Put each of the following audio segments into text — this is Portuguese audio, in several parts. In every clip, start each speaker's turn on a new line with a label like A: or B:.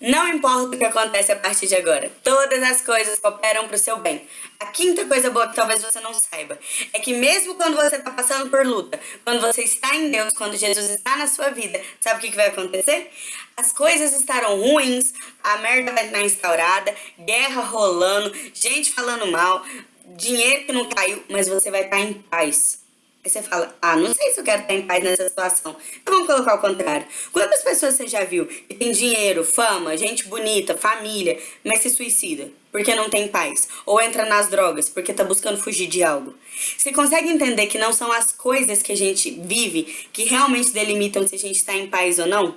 A: Não importa o que acontece a partir de agora, todas as coisas cooperam para o seu bem. A quinta coisa boa que talvez você não saiba é que mesmo quando você está passando por luta, quando você está em Deus, quando Jesus está na sua vida, sabe o que, que vai acontecer? As coisas estarão ruins, a merda vai estar instaurada, guerra rolando, gente falando mal, dinheiro que não caiu, mas você vai estar em paz. Aí você fala, ah, não sei se eu quero estar em paz nessa situação. Então vamos colocar o contrário. Quantas pessoas você já viu que tem dinheiro, fama, gente bonita, família, mas se suicida porque não tem paz? Ou entra nas drogas porque tá buscando fugir de algo? Você consegue entender que não são as coisas que a gente vive que realmente delimitam se a gente está em paz ou não?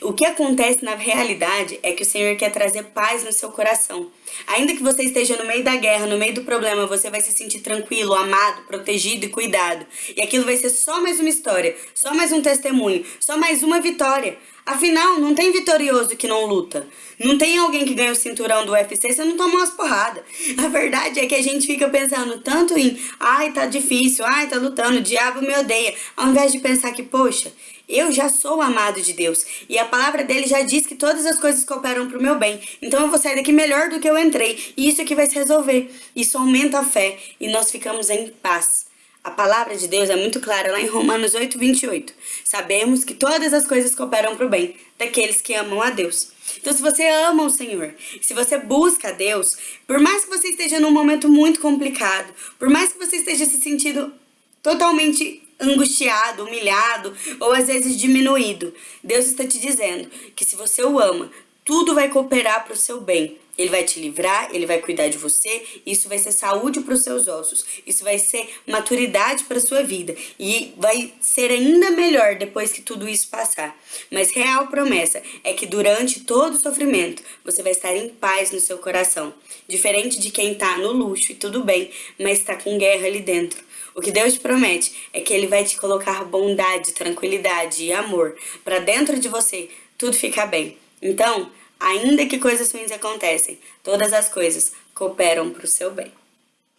A: O que acontece na realidade é que o Senhor quer trazer paz no seu coração. Ainda que você esteja no meio da guerra, no meio do problema, você vai se sentir tranquilo, amado, protegido e cuidado. E aquilo vai ser só mais uma história, só mais um testemunho, só mais uma vitória. Afinal, não tem vitorioso que não luta. Não tem alguém que ganha o cinturão do UFC se não tomar umas porradas. A verdade é que a gente fica pensando tanto em ai, tá difícil, ai, tá lutando, o diabo me odeia, ao invés de pensar que, poxa, eu já sou amado de Deus e a palavra dele já diz que todas as coisas cooperam para o meu bem. Então eu vou sair daqui melhor do que eu entrei e isso aqui vai se resolver. Isso aumenta a fé e nós ficamos em paz. A palavra de Deus é muito clara lá em Romanos 8, 28. Sabemos que todas as coisas cooperam para o bem daqueles que amam a Deus. Então, se você ama o Senhor, se você busca a Deus, por mais que você esteja num momento muito complicado, por mais que você esteja se sentindo totalmente angustiado, humilhado ou às vezes diminuído. Deus está te dizendo que se você o ama, tudo vai cooperar para o seu bem. Ele vai te livrar, ele vai cuidar de você, isso vai ser saúde para os seus ossos, isso vai ser maturidade para sua vida e vai ser ainda melhor depois que tudo isso passar. Mas real promessa é que durante todo o sofrimento você vai estar em paz no seu coração, diferente de quem está no luxo e tudo bem, mas está com guerra ali dentro. O que Deus te promete é que Ele vai te colocar bondade, tranquilidade e amor para dentro de você tudo ficar bem. Então, ainda que coisas ruins acontecem, todas as coisas cooperam para o seu bem.